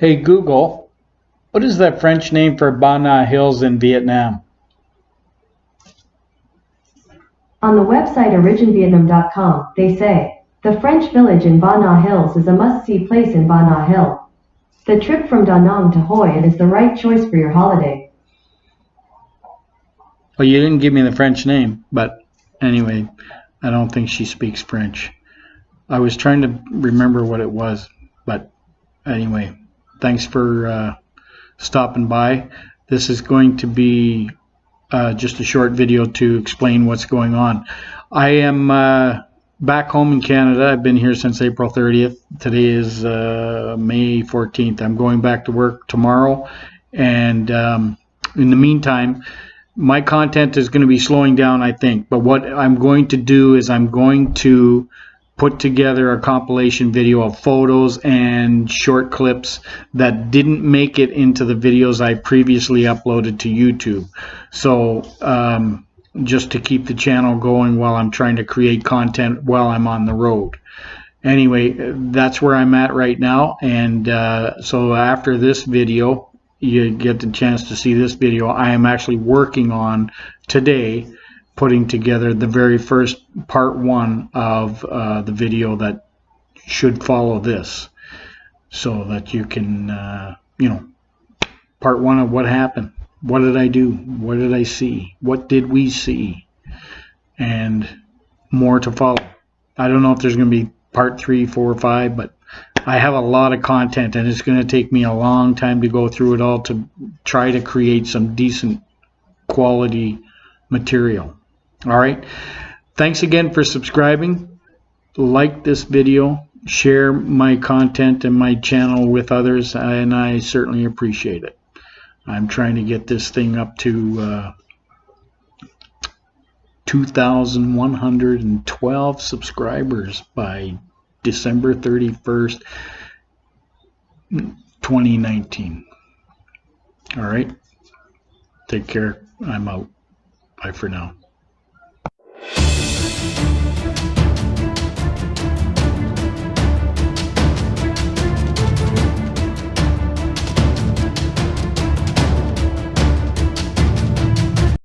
Hey Google, what is the French name for Ba Na Hills in Vietnam? On the website originvietnam.com, they say, the French village in Ba Na Hills is a must-see place in Ba Na Hill. The trip from Da Nang to Hoi An is the right choice for your holiday. Well, you didn't give me the French name, but anyway, I don't think she speaks French. I was trying to remember what it was, but anyway, thanks for uh, stopping by. This is going to be uh, just a short video to explain what's going on. I am uh, back home in Canada. I've been here since April 30th. Today is uh, May 14th. I'm going back to work tomorrow, and um, in the meantime, my content is going to be slowing down, I think. But what I'm going to do is I'm going to put together a compilation video of photos and short clips that didn't make it into the videos I previously uploaded to YouTube. So um, just to keep the channel going while I'm trying to create content while I'm on the road. Anyway, that's where I'm at right now. And uh, so after this video, you get the chance to see this video. I am actually working on today putting together the very first part one of uh, the video that should follow this so that you can uh, you know part one of what happened. What did I do? What did I see? What did we see? And more to follow. I don't know if there's going to be part three four or five but I have a lot of content and it's going to take me a long time to go through it all to try to create some decent quality material all right. Thanks again for subscribing. Like this video, share my content and my channel with others, and I certainly appreciate it. I'm trying to get this thing up to uh, 2,112 subscribers by December 31st, 2019. All right. Take care. I'm out. Bye for now thank you